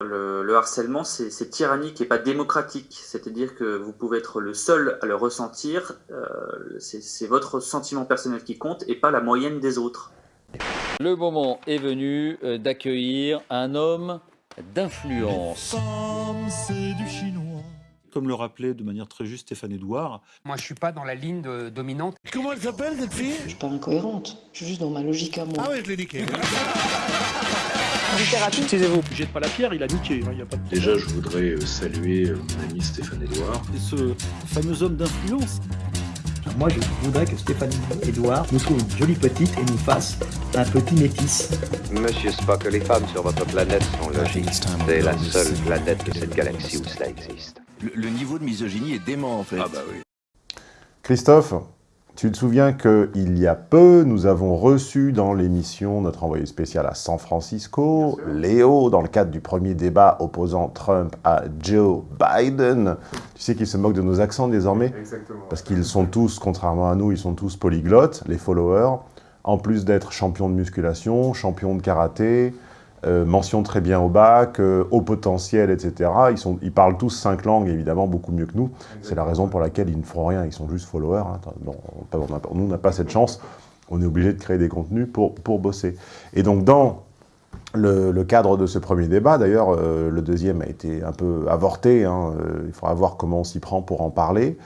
Le, le harcèlement, c'est tyrannique et pas démocratique. C'est-à-dire que vous pouvez être le seul à le ressentir. Euh, c'est votre sentiment personnel qui compte et pas la moyenne des autres. Le moment est venu euh, d'accueillir un homme d'influence. Comme le rappelait de manière très juste Stéphane Edouard. Moi, je suis pas dans la ligne de- dominante. Comment elle s'appelle cette fille? Je suis pas incohérente, je suis juste dans ma logique à moi. Ah ouais, je l'ai niqué. Taisez-vous. Jette pas la pierre, il a niqué. hein, il y a pas de... Déjà, je voudrais euh, saluer euh, mon ami Stéphane Edouard. Et ce fameux homme d'influence. Moi, je voudrais que Stéphanie Edouard nous trouve une jolie petite et nous fasse un petit métis. Monsieur Spock, les femmes sur votre planète sont logiques. C'est la seule planète de cette galaxie où cela existe. Le, le niveau de misogynie est dément en fait. Ah bah oui. Christophe, tu te souviens qu'il y a peu, nous avons reçu dans l'émission notre envoyé spécial à San Francisco, Léo, dans le cadre du premier débat opposant Trump à Joe Biden. Tu sais qu'il se moque de nos accents désormais? Parce qu'ils sont tous, contrairement à nous, ils sont tous polyglottes, les followers. En plus d'être champion de musculation, champion de karaté, euh, mention très bien au bac, euh, haut potentiel, etc. Ils, parlent tous cinq langues, évidemment, beaucoup mieux que nous. C'est la raison pour laquelle ils ne feront rien, ils sont juste followers. hein. Nous, on n'a pas cette chance. On est obligé de créer des contenus pour, bosser. Et donc, dans le, cadre de ce premier débat, d'ailleurs, euh, le deuxième a été un peu avorté. hein, il faudra voir comment on s'y prend pour en parler.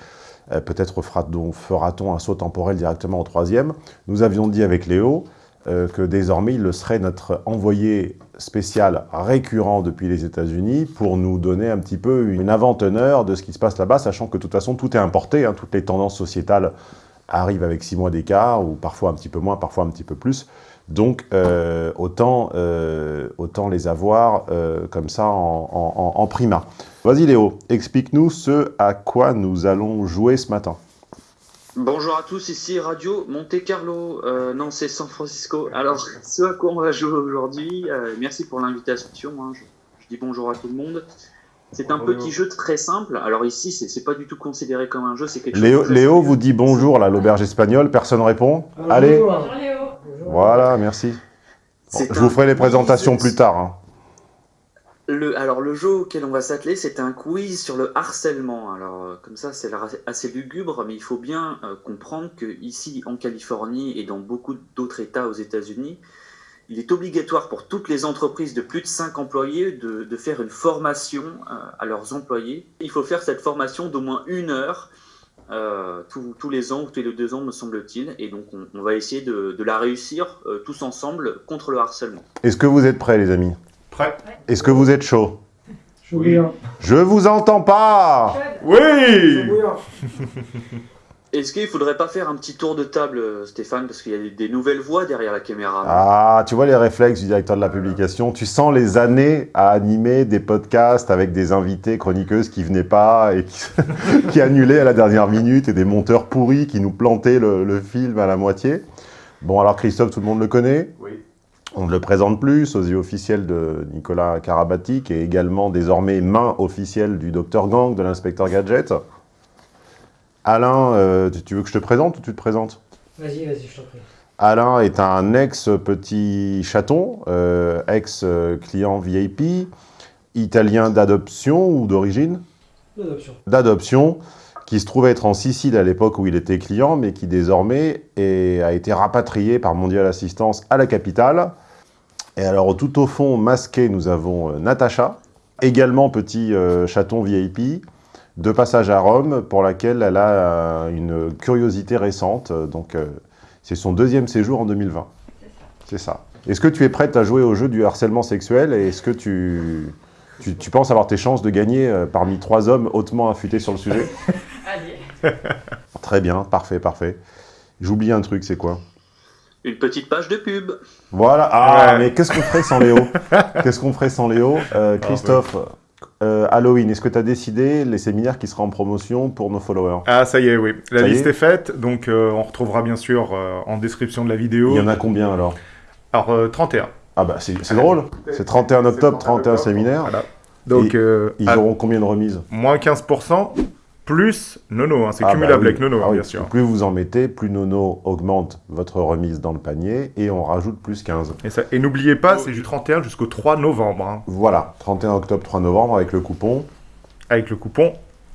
Peut-être fera-t-on un saut temporel directement au troisième. Nous avions dit avec Léo euh, que désormais, il serait notre envoyé spécial récurrent depuis les États-Unis pour nous donner un petit peu une avant-teneur de ce qui se passe là-bas, sachant que de toute façon, tout est importé. hein, toutes les tendances sociétales arrivent avec six mois d'écart, ou parfois un petit peu moins, parfois un petit peu plus. Donc, euh, autant, euh, autant les avoir comme ça en- en prima. Vas-y Léo, explique-nous ce à quoi nous allons jouer ce matin. Bonjour à tous, ici Radio Monte Carlo. Euh, non, c'est San Francisco. Alors, ce à quoi on va jouer aujourd'hui, euh, merci pour l'invitation. hein, je, je dis bonjour à tout le monde. C'est un petit jeu très simple. Alors ici, c'est pas du tout considéré comme un jeu, c'est quelque Léo, chose. de- Léo vous dit bonjour, là, l'auberge espagnole, personne répond Allez, voilà, merci. Bon, C'est je vous ferai les présentations plus tard. hein. Alors le jeu auquel on va s'atteler, c'est un quiz sur le harcèlement. Alors euh, comme ça, c'est assez- lugubre, mais il faut bien euh, comprendre que ici en Californie et dans beaucoup d'autres États aux États-Unis, il est obligatoire pour toutes les entreprises de plus de 5 employés de, faire une formation euh, à leurs employés. Il faut faire cette formation d'au moins une heure tous, les ans ou tous les deux ans, me semble-t-il. Et donc on, va essayer de, la réussir tous ensemble contre le harcèlement. Est-ce que vous êtes prêts, les amis? Prêt Est-ce que vous êtes chaud? Oui. Je vous entends pas Oui Est-ce qu'il faudrait pas faire un petit tour de table, Stéphane, parce qu'il y a des- des nouvelles voix derrière la caméra? Ah, tu vois les réflexes du directeur de la publication. Tu sens les années à animer des podcasts avec des invités chroniqueuses qui venaient pas et qui, qui annulaient à la dernière minute et des monteurs pourris qui nous plantaient le, le film à la moitié. Bon, alors Christophe, tout le monde le connaît? Oui. On ne le présente plus, sosie officiel de Nicolas Karabati, qui est également désormais main officielle du Dr Gang, de l'inspecteur Gadget. Alain, euh, tu- veux que je te présente ou tu te présentes? Vas-y, vas-y, je t'en prie. Alain est un ex-petit chaton, euh, ex-client VIP, italien d'adoption ou d'origine? L'adoption. D'adoption, qui se trouvait être en Sicile à l'époque où il était client, mais qui désormais est- a été rapatrié par Mondial Assistance à la capitale. Et alors, tout au fond, masqué, nous avons euh, Natacha, également petit euh, chaton VIP, de passage à Rome, pour laquelle elle a euh, une curiosité récente. Donc, c'est son deuxième séjour en 2020. C'est ça. Est-ce que tu es prête à jouer au jeu du harcèlement sexuel et est-ce que tu, tu, tu penses avoir tes chances de gagner parmi trois hommes hautement affûtés sur le sujet? Allez. Très bien, parfait, parfait. J'oublie un truc, c'est quoi? Une petite page de pub. Voilà. Ah, Ouais. mais qu'est-ce qu'on ferait sans Léo? Qu'est-ce qu'on ferait sans Léo? Euh, Christophe, euh, Halloween, est-ce que tu as décidé les séminaires qui seront en promotion pour nos followers? Ah, ça y est, oui. La Ça liste est est, faite, donc euh, on retrouvera bien sûr euh, en description de la vidéo. Il y en a combien alors? Alors, euh, 31. Ah bah c'est c'est drôle. C'est 31 octobre, 31 séminaires. Voilà. Donc, Et euh, Ils à auront combien de remises? Moins 15%. Plus Nono. hein, C'est Ah bah cumulable oui. avec Nono, Ah hein, oui, bien sûr. Plus vous en mettez, plus Nono augmente votre remise dans le panier et on rajoute plus 15. Et, ça- et n'oubliez pas, c'est du 31 jusqu'au 3 novembre. hein, Voilà, 31 octobre, 3 novembre avec le coupon avec le coupon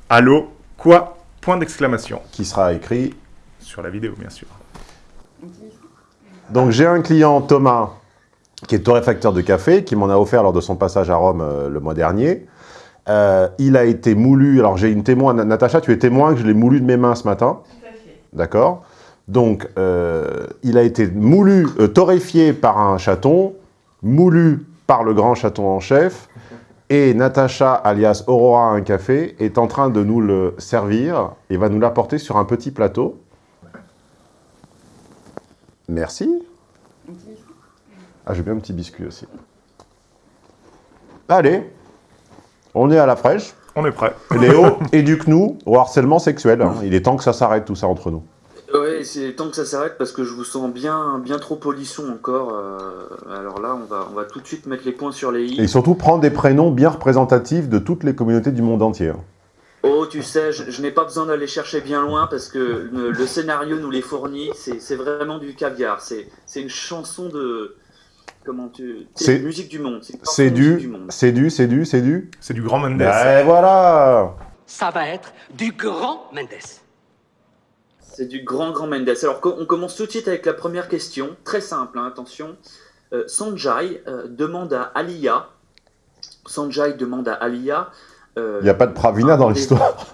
Allo quoi Point d'exclamation. qui sera écrit. Sur la vidéo, bien sûr. Donc j'ai un client, Thomas, qui est torréfacteur de café, qui m'en a offert lors de son passage à Rome euh, le mois dernier. Euh, il a été moulu, alors j'ai une témoin, Na- Natacha, tu es témoin que je l'ai moulu de mes mains ce matin. D'accord? Donc, euh, il a été moulu, euh, torréfié par un chaton, moulu par le grand chaton en chef, et Natacha, alias Aurora un café, est en train de nous le servir et va nous l'apporter sur un petit plateau. Merci. Ah, j'ai bien un petit biscuit aussi. Allez, on est à la fraîche. On est prêt. Léo, éduque-nous au harcèlement sexuel. hein. Il est temps que ça s'arrête tout ça entre nous. Ouais, c'est temps que ça s'arrête parce que je vous sens bien, bien trop polisson encore. euh, alors là, on va, on va tout de suite mettre les points sur les i. Et surtout, prendre des prénoms bien représentatifs de toutes les communautés du monde entier. Oh, tu sais, je, je n'ai pas besoin d'aller chercher bien loin parce que le, le scénario nous les fournit. C'est c'est vraiment du caviar. C'est c'est une chanson de. Comment tu. C'est- musique du monde. C'est du, c'est du, c'est du, c'est du. C'est du grand Mendes. Et voilà Ça va être du grand Mendes. C'est du grand, grand Mendes. Alors, on commence tout de suite avec la première question. Très simple, hein, attention. Euh, Sanjay euh, demande à Alia. Sanjay demande à Alia. euh, Il n'y a pas de Pravina dans l'histoire.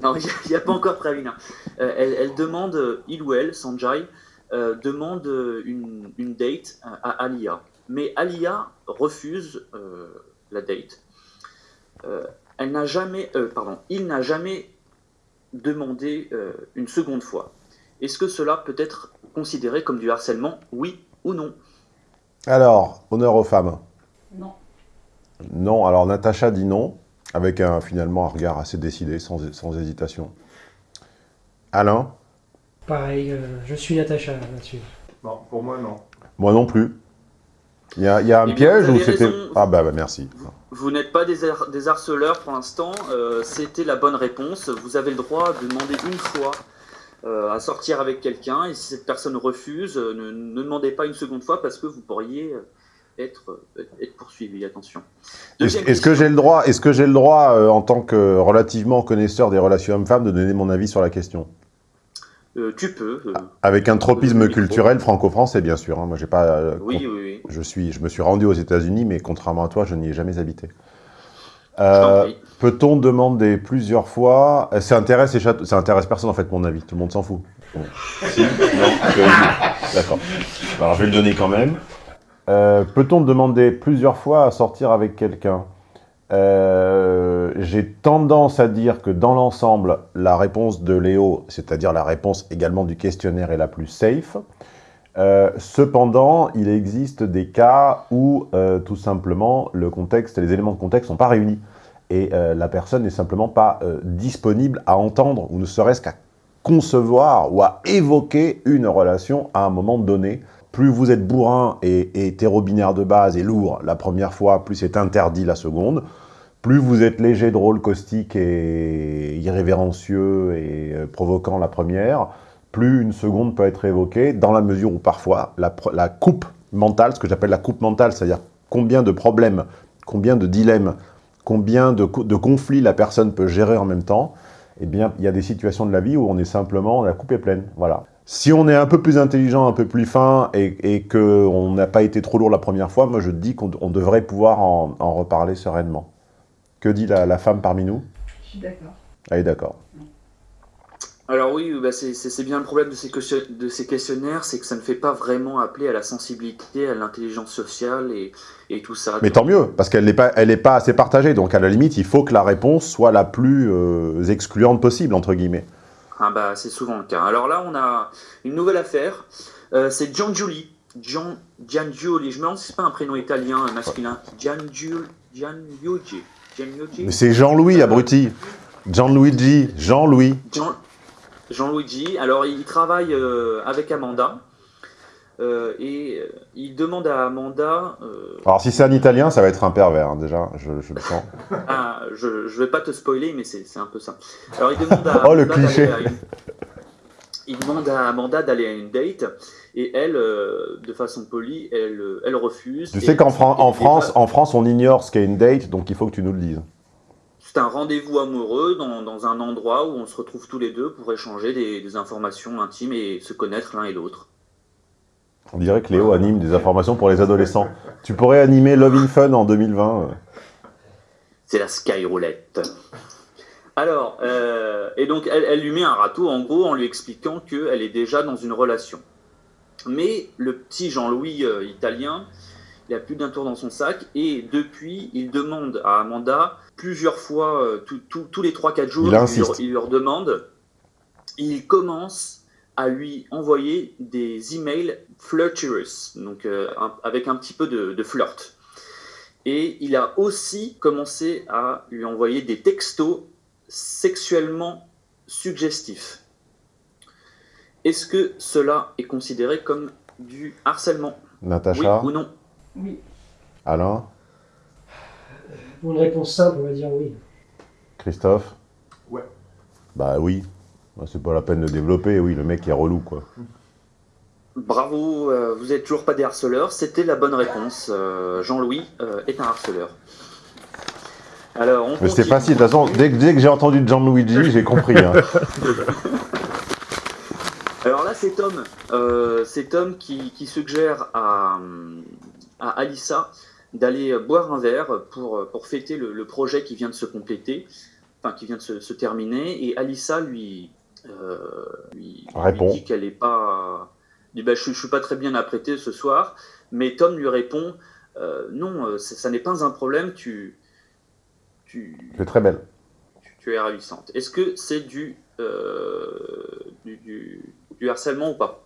Non, il n'y a, pas encore Pravina. Euh, elle, elle demande, euh, il ou elle, Sanjay, euh, demande euh, une, une date à, à Alia. Mais Alia refuse euh, la date. Euh, elle n'a jamais, euh, pardon, il n'a jamais demandé euh, une seconde fois. Est-ce que cela peut être considéré comme du harcèlement, oui ou non? Alors, honneur aux femmes. Non. Non, alors Natacha dit non, avec un, finalement un regard assez décidé, sans, sans hésitation. Alain? Pareil, euh, je suis Natacha là-dessus. Non, pour moi, non. Moi non plus. Il y a, il y a un piège ou c'était... Ah bah, bah, merci. Vous n'êtes pas des, har- des harceleurs pour l'instant, euh, c'était la bonne réponse. Vous avez le droit de demander une fois euh, à sortir avec quelqu'un, et si cette personne refuse, euh, ne, ne demandez pas une seconde fois parce que vous pourriez être, être poursuivi. Attention. Est-ce Deuxième est-ce que j'ai le droit, est-ce que j'ai le droit euh, en tant que relativement connaisseur des relations hommes-femmes, de donner mon avis sur la question? Euh, tu peux. euh, Avec un tropisme culturel franco-français, bien sûr. hein. Moi, j'ai pas. euh, oui, oui, oui. Je suis, je me suis rendu aux États-Unis, mais contrairement à toi, je n'y ai jamais habité. Euh. Peut-on demander plusieurs fois Ça intéresse, les châteaux- ça intéresse personne en fait, mon avis. Tout le monde s'en fout. Bon. Si Non D'accord. Alors je vais le donner quand même. Euh, Peut-on demander plusieurs fois à sortir avec quelqu'un? Euh, J'ai tendance à dire que dans l'ensemble, la réponse de Léo, c'est-à-dire la réponse également du questionnaire, est la plus safe. Euh, cependant, il existe des cas où euh, tout simplement le contexte, les éléments de contexte sont pas réunis et la personne n'est simplement pas disponible à entendre ou ne serait-ce qu'à concevoir ou à évoquer une relation à un moment donné. Plus vous êtes bourrin et, hétéro-binaire de base et lourd la première fois, plus c'est interdit la seconde. Plus vous êtes léger, drôle, caustique et irrévérencieux et euh, provoquant la première, plus une seconde peut être évoquée, dans la mesure où parfois la, coupe mentale, ce que j'appelle la coupe mentale, c'est-à-dire combien de problèmes, combien de dilemmes, combien de, de conflits la personne peut gérer en même temps, eh bien, il y a des situations de la vie où on est simplement, la coupe est pleine, voilà. Si on est un peu plus intelligent, un peu plus fin, et, et qu'on n'a pas été trop lourd la première fois, moi je dis qu'on on devrait pouvoir en, en reparler sereinement. Que dit la, la femme parmi nous? Je suis d'accord. Elle est d'accord. Alors oui, bah c'est- bien le problème de ces, question- de ces questionnaires, c'est que ça ne fait pas vraiment appeler à la sensibilité, à l'intelligence sociale et, et tout ça. Mais tant mieux, parce qu'elle n'est pas, elle n'est pas assez partagée, donc à la limite, il faut que la réponse soit la plus euh, excluante possible, entre guillemets. Ah bah c'est souvent le cas. Alors là, on a une nouvelle affaire. Euh, c'est. Gian, Giangiuli. Je me demande si c'est pas un prénom italien euh, masculin. Giangiul, Giangiugi. Giangiugi. Mais c'est Jean-Louis, abruti. Gianluigi, Jean-Louis. Jean, Jean-Luigi. Alors il travaille euh, avec Amanda. Euh, et euh, il demande à Amanda... euh, Alors si c'est un Italien, ça va être un pervers, hein, déjà, je, je le sens. ah, je, je vais pas te spoiler, mais c'est un peu ça. Alors il demande à Oh, le Amanda cliché. une- Il demande à Amanda d'aller à une date, et elle, euh, de façon polie, elle, elle refuse. Tu sais qu'en Fran- en France, en France, on ignore ce qu'est une date, donc il faut que tu nous le dises. C'est un rendez-vous amoureux dans, dans un endroit où on se retrouve tous les deux pour échanger des, des informations intimes et se connaître l'un et l'autre. On dirait que Léo anime des informations pour les adolescents. Tu pourrais animer Love in Fun en 2020. euh. C'est la Sky Roulette. Alors, euh, et donc elle, elle lui met un râteau en gros en lui expliquant qu'elle est déjà dans une relation. Mais le petit Jean-Louis euh, italien, il a plus d'un tour dans son sac et depuis, il demande à Amanda plusieurs fois, euh, tout- tout- tous les 3-4 jours, Il leur- insiste. il leur demande, il commence à lui envoyer des emails flirtuous, donc euh, un- avec un petit peu de, de flirt. Et il a aussi commencé à lui envoyer des textos sexuellement suggestifs. Est-ce que cela est considéré comme du harcèlement? Natacha, Oui ou non? Oui. Alain, Pour une réponse simple, on va dire oui. Christophe? Ouais. Bah oui. Bah, C'est pas la peine de développer, oui, le mec est relou, quoi. Bravo, euh, vous êtes toujours pas des harceleurs. C'était la bonne réponse. Euh, Jean-Louis euh, est un harceleur. Alors, on Mais c'était facile, de toute façon, dès, que- dès que j'ai entendu Gianluigi, j'ai compris. hein. Alors là, c'est Tom. C'est Tom qui, qui suggère à, à Alissa d'aller boire un verre pour, pour fêter le, le projet qui vient de se compléter, enfin qui vient de se, se terminer. Et Alissa lui, euh, lui, lui Répond. dit qu'elle n'est pas. dit, bah, je ne suis pas très bien apprêté ce soir. Mais Tom lui répond euh, Non, euh, ça, ça n'est pas un problème, tu, tu, C'est très belle. tu, tu es ravissante. Est-ce que c'est du, euh, du, du, du harcèlement ou pas?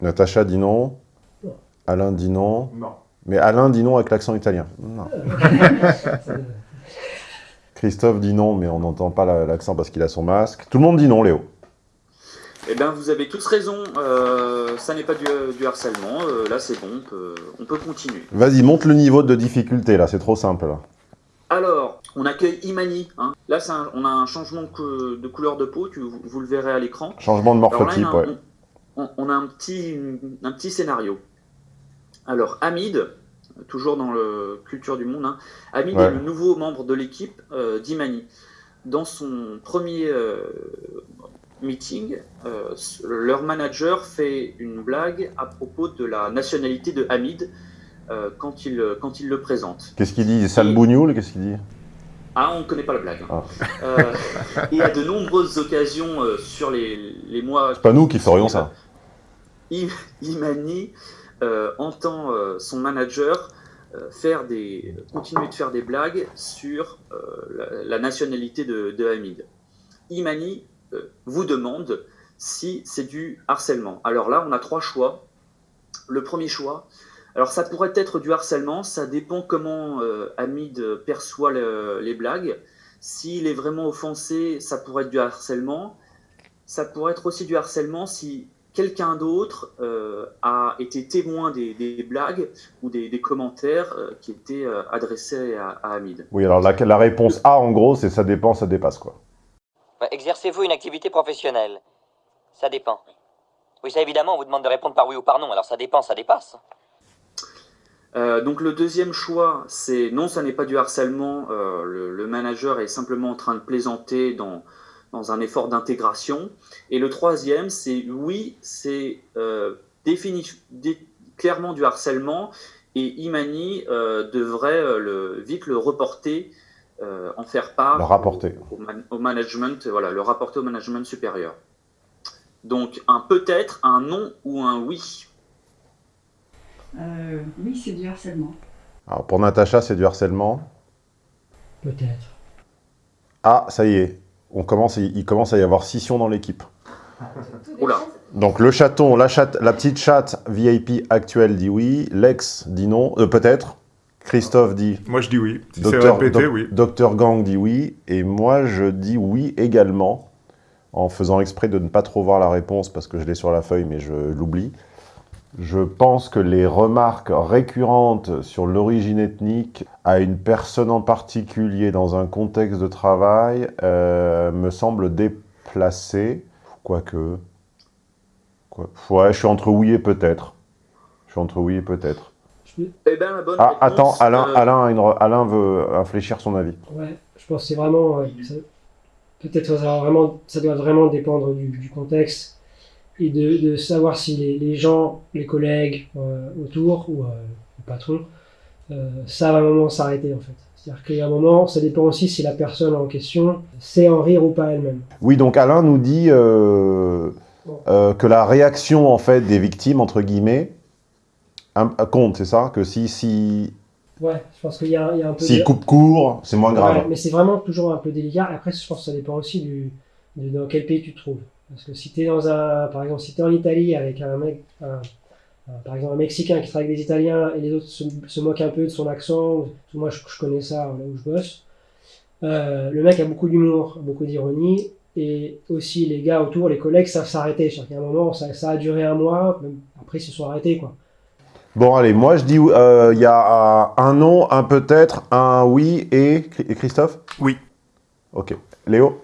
Natacha dit non. Non. Alain dit non. Non. Mais Alain dit non avec l'accent italien. Non. Christophe dit non, mais on n'entend pas la- l'accent parce qu'il a son masque. Tout le monde dit non, Léo. Eh bien, vous avez tous raison, euh, ça n'est pas du, du harcèlement, euh, là c'est bon, on peut, on peut continuer. Vas-y, monte le niveau de difficulté, là, c'est trop simple. Là. Alors, on accueille Imani, hein. là un- on a un changement de, cou- de couleur de peau, tu, vous, vous le verrez à l'écran. Changement de morphotype, on a- ouais. on, on a un petit, un petit scénario. Alors, Hamid, toujours dans le culture du monde, hein, Hamid Ouais. est le nouveau membre de l'équipe euh, d'Imani. Dans son premier euh, meeting, euh, leur manager fait une blague à propos de la nationalité de Hamid euh, quand, il, quand il le présente. Qu'est-ce qu'il dit Sale bougnoule Qu'est-ce qu'il dit? Ah, on ne connaît pas la blague. Ah. Euh, et à de nombreuses occasions sur les, les mois... C'est pas nous qui ferions ça. Imani entend euh, son manager euh, faire des, continuer de faire des blagues sur euh, la, nationalité de, Hamid. Imani euh, vous demande si c'est du harcèlement. Alors là, on a trois choix. Le premier choix, alors ça pourrait être du harcèlement, ça dépend comment euh, Hamid perçoit le- les blagues. S'il est vraiment offensé, ça pourrait être du harcèlement. Ça pourrait être aussi du harcèlement si quelqu'un d'autre euh, a été témoin des, des blagues ou des, des commentaires euh, qui étaient euh, adressés à, à Hamid. Oui, alors la, la réponse A, en gros, c'est ça dépend, ça dépasse, quoi. Bah, Exercez-vous une activité professionnelle Ça dépend. Oui, ça évidemment, on vous demande de répondre par oui ou par non, alors ça dépend, ça dépasse. Euh, donc le deuxième choix, c'est non, ça n'est pas du harcèlement. euh, le, le manager est simplement en train de plaisanter dans, dans un effort d'intégration. Et le troisième, c'est oui, c'est euh, clairement du harcèlement. Et Imani euh, devrait euh, le, vite le reporter, euh, en faire part Le rapporter. Au, man- au management, voilà, le rapporter au management supérieur. Donc un peut-être, un non ou un oui. Euh, oui, c'est du harcèlement. Alors, pour Natacha, c'est du harcèlement. Peut-être. Ah, ça y est. On commence, il commence à y avoir scission dans l'équipe. Donc le chaton, la, chatte, la petite chatte VIP actuelle dit oui, Lex dit non, euh, peut-être. Christophe dit... Moi, je dis oui. Si c'est Docteur, répété, Doc- oui. Docteur Gang dit oui, et moi je dis oui également. en faisant exprès de ne pas trop voir la réponse parce que je l'ai sur la feuille mais je l'oublie. Je pense que les remarques récurrentes sur l'origine ethnique à une personne en particulier dans un contexte de travail euh, me semblent déplacées, quoique... Quoi. Ouais, je suis entre oui et peut-être. Je suis entre oui et peut-être. Eh ben, la bonne Ah, réponse, attends, Alain, euh, Alain, a une re- Alain veut infléchir son avis. Ouais, je pense que c'est vraiment. euh, ça- Peut-être que ça, vraiment, ça doit vraiment dépendre du, du contexte et de, de savoir si les, les gens, les collègues euh, autour ou euh, le patron euh, savent à un moment s'arrêter en fait. C'est-à-dire qu'à un moment, ça dépend aussi si la personne en question sait en rire ou pas elle-même. Oui, donc Alain nous dit que la réaction en fait des victimes, entre guillemets, compte, c'est ça? Que si, si, Ouais, je pense qu'il y, y a un peu. s'il de- coupe court, c'est moins grave. Ouais, mais c'est vraiment toujours un peu délicat. Après, je pense que ça dépend aussi du, de dans quel pays tu te trouves. Parce que si tu es dans un, par exemple, si es en Italie avec un mec, un- un- par exemple, un Mexicain qui travaille avec des Italiens et les autres se, se moquent un peu de son accent, moi je, je connais ça là où je bosse, euh, le mec a beaucoup d'humour, beaucoup d'ironie, et aussi les gars autour, les collègues savent s'arrêter. C'est-à-dire qu'à un moment, ça, ça a duré un mois, même après ils se sont arrêtés. Quoi. Bon, allez, moi je dis, euh, il y a euh, un non, un peut-être, un oui et... et Christophe? Oui. Ok. Léo?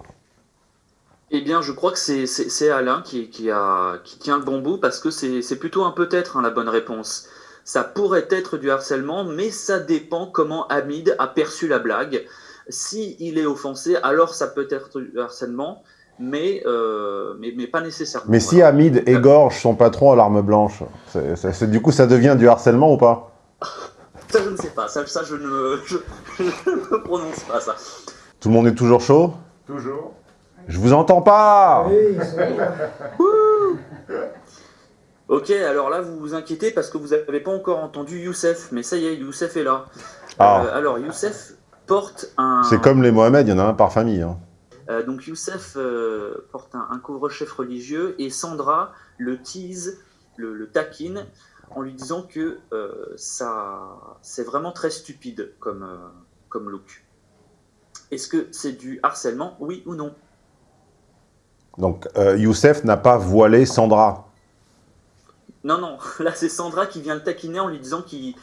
Eh bien, je crois que c'est- Alain qui, qui, a, qui tient le bon bout parce que c'est c'est plutôt un peut-être hein, la bonne réponse. Ça pourrait être du harcèlement, mais ça dépend comment Hamid a perçu la blague. Si il est offensé, alors ça peut être du harcèlement, mais, euh, mais, mais pas nécessairement. Mais si Hamid égorge son patron à l'arme blanche, du coup ça devient du harcèlement ou pas? Ça, je ne sais pas. Ça, ça je, ne, je, je ne prononce pas ça. Tout le monde est toujours chaud? Toujours. Je vous entends pas Ok, alors là, vous vous inquiétez parce que vous n'avez pas encore entendu Youssef, mais ça y est, Youssef est là. Ah. Euh, alors, Youssef porte un... C'est comme les Mohamed, il y en a un par famille. hein. Euh, donc Youssef euh, porte un, un couvre-chef religieux et Sandra le tease, le, le taquine en lui disant que euh, ça, c'est vraiment très stupide comme, euh, comme look. Est-ce que c'est du harcèlement, oui ou non? Donc euh, Youssef n'a pas voilé Sandra. Non, non, là c'est Sandra qui vient le taquiner en lui disant qu'il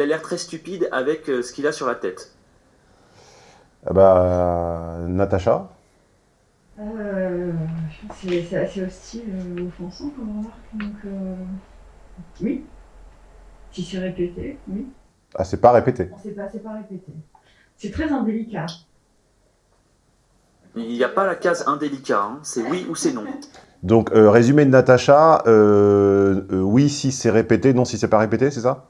a l'air très stupide avec euh, ce qu'il a sur la tête. Ah bah, Natacha Euh, c'est c'est assez hostile, euh, offensant comme remarque. Donc, euh, oui. Si c'est répété, oui. Ah, c'est pas répété. Sait pas, c'est pas répété. C'est très indélicat. Il n'y a pas la case indélicat, hein, c'est oui ou c'est non. Donc, euh, résumé de Natacha, euh, euh, oui si c'est répété, non si c'est pas répété, c'est ça?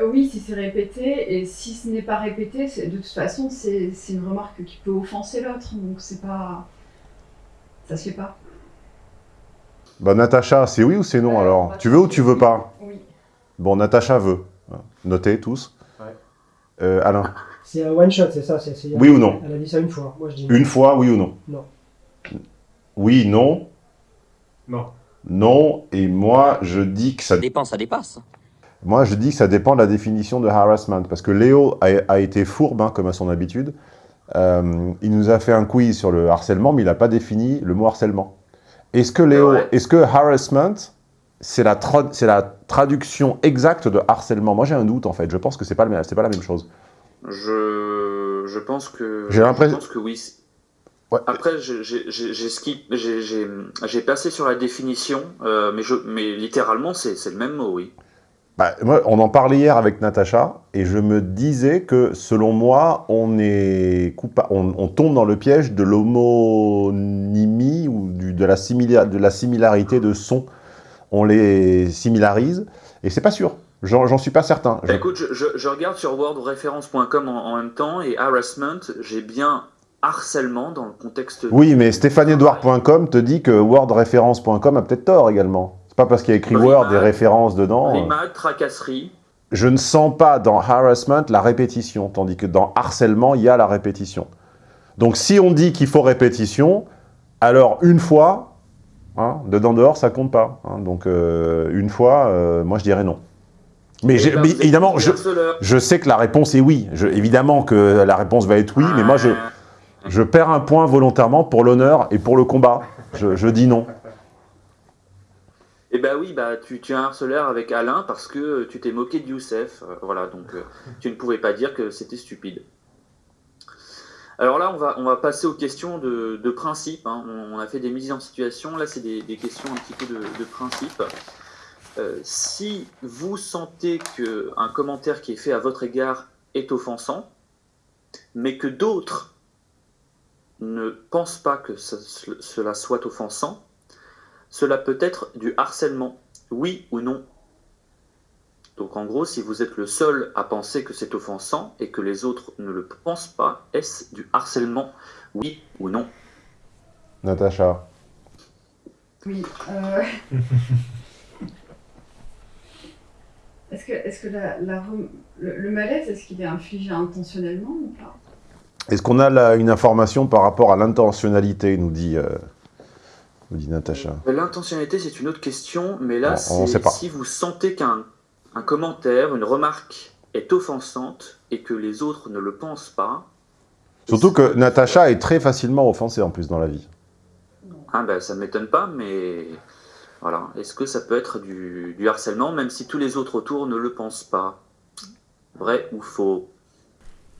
Oui, si c'est répété, et si ce n'est pas répété, c'est- de toute façon, c'est c'est une remarque qui peut offenser l'autre. Donc, c'est pas. Ça se fait pas. Bah, Natacha, c'est oui ou c'est non alors? Tu veux ou tu veux pas? Oui. Bon, Natacha veut. Notez tous. Euh, Alain C'est un one shot, c'est ça Oui ou non Elle a dit ça une fois. Moi je dis Une fois, oui ou non Non. Oui, non Non. Non, et moi je dis que ça... Ça dépend, ça dépasse. Moi je dis que ça dépend de la définition de harassment, parce que Léo a, a été fourbe, hein, comme à son habitude. Euh, il nous a fait un quiz sur le harcèlement, mais il n'a pas défini le mot harcèlement. Est-ce que Léo, est-ce que harassment, c'est la, tra- c'est la traduction exacte de harcèlement? Moi j'ai un doute en fait, je pense que c'est pas, le même- c'est pas la même chose. Je, je pense que. J'ai l'impression- que oui. Après, j'ai- passé sur la définition, euh, mais, je, mais littéralement, c'est le même mot, oui. Bah, moi, on en parlait hier avec Natacha, et je me disais que, selon moi, on, est coupa- on, on tombe dans le piège de l'homonymie ou du- de, la de la similarité de son. On les similarise, et c'est pas sûr. J'en suis pas certain. Je- Bah, écoute, je, je- je regarde sur wordreference.com en, en même temps, et harassment, j'ai bien harcèlement dans le contexte. Oui, mais stéphaneedouard.com te dit que wordreference.com a peut-être tort également. C'est pas parce qu'il y a écrit Word des références dedans. Rimade, tracasserie. je ne sens pas dans harassment la répétition, tandis que dans harcèlement, il y a la répétition. Donc si on dit qu'il faut répétition, alors une fois, hein, dedans dehors, ça compte pas. hein. donc euh, une fois, euh, moi je dirais non. Mais, ben, évidemment, je, sais que la réponse est oui. Je- évidemment que la réponse va être oui, mais moi je, Je perds un point volontairement pour l'honneur et pour le combat. Je, je dis non. Eh ben oui, bah tu, tu es un harceleur avec Alain parce que tu t'es moqué de Youssef. Euh, voilà, donc euh, tu ne pouvais pas dire que c'était stupide. Alors là, on va, on va passer aux questions de, de principe. hein. On, on a fait des mises en situation. Là, c'est des, des questions un petit peu de, de principe. Euh, si vous sentez qu'un commentaire qui est fait à votre égard est offensant, mais que d'autres ne pensent pas que ce- ce- cela soit offensant, cela peut être du harcèlement, oui ou non. Donc en gros, si vous êtes le seul à penser que c'est offensant et que les autres ne le pensent pas, est-ce du harcèlement, oui ou non? Natacha. Oui. euh, Est-ce que, est-ce que la, la rem- le, le malaise, est-ce qu'il est infligé intentionnellement ou pas? Est-ce qu'on a là une information par rapport à l'intentionnalité, nous dit, euh, nous dit Natacha? L'intentionnalité, c'est une autre question, mais là, Bon, on c'est sait pas. si vous sentez qu'un un commentaire, une remarque est offensante et que les autres ne le pensent pas, Surtout que Natacha est très facilement offensée en plus dans la vie. ah ben, ça ne m'étonne pas, mais voilà. Est-ce que ça peut être du, du harcèlement, même si tous les autres autour ne le pensent pas? Vrai ou faux?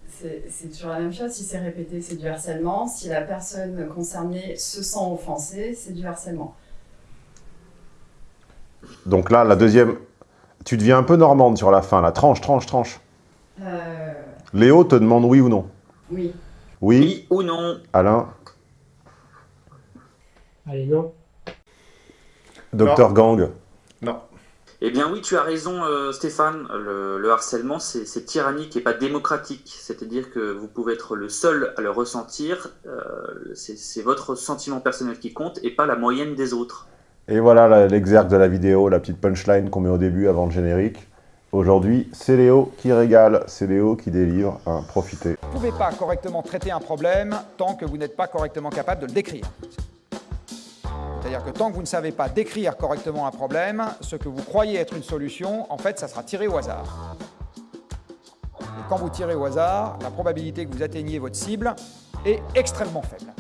C'est c'est toujours la même chose. Si c'est répété, c'est du harcèlement. Si la personne concernée se sent offensée, c'est du harcèlement. Donc là, la deuxième... Tu deviens un peu normande sur la fin, la tranche, tranche, tranche. Euh, Léo te demande oui ou non? oui. Oui, ou non? Alain, Allez, non. Docteur Gang. Non. Eh bien oui, tu as raison euh, Stéphane, le, le harcèlement c'est tyrannique et pas démocratique, c'est-à-dire que vous pouvez être le seul à le ressentir, euh, c'est votre sentiment personnel qui compte et pas la moyenne des autres. Et voilà l'exergue de la vidéo, la petite punchline qu'on met au début avant le générique. Aujourd'hui, c'est Léo qui régale, c'est Léo qui délivre. Hein, profitez. Vous ne pouvez pas correctement traiter un problème tant que vous n'êtes pas correctement capable de le décrire. C'est-à-dire que tant que vous ne savez pas décrire correctement un problème, ce que vous croyez être une solution, en fait, ça sera tiré au hasard. Et quand vous tirez au hasard, la probabilité que vous atteigniez votre cible est extrêmement faible.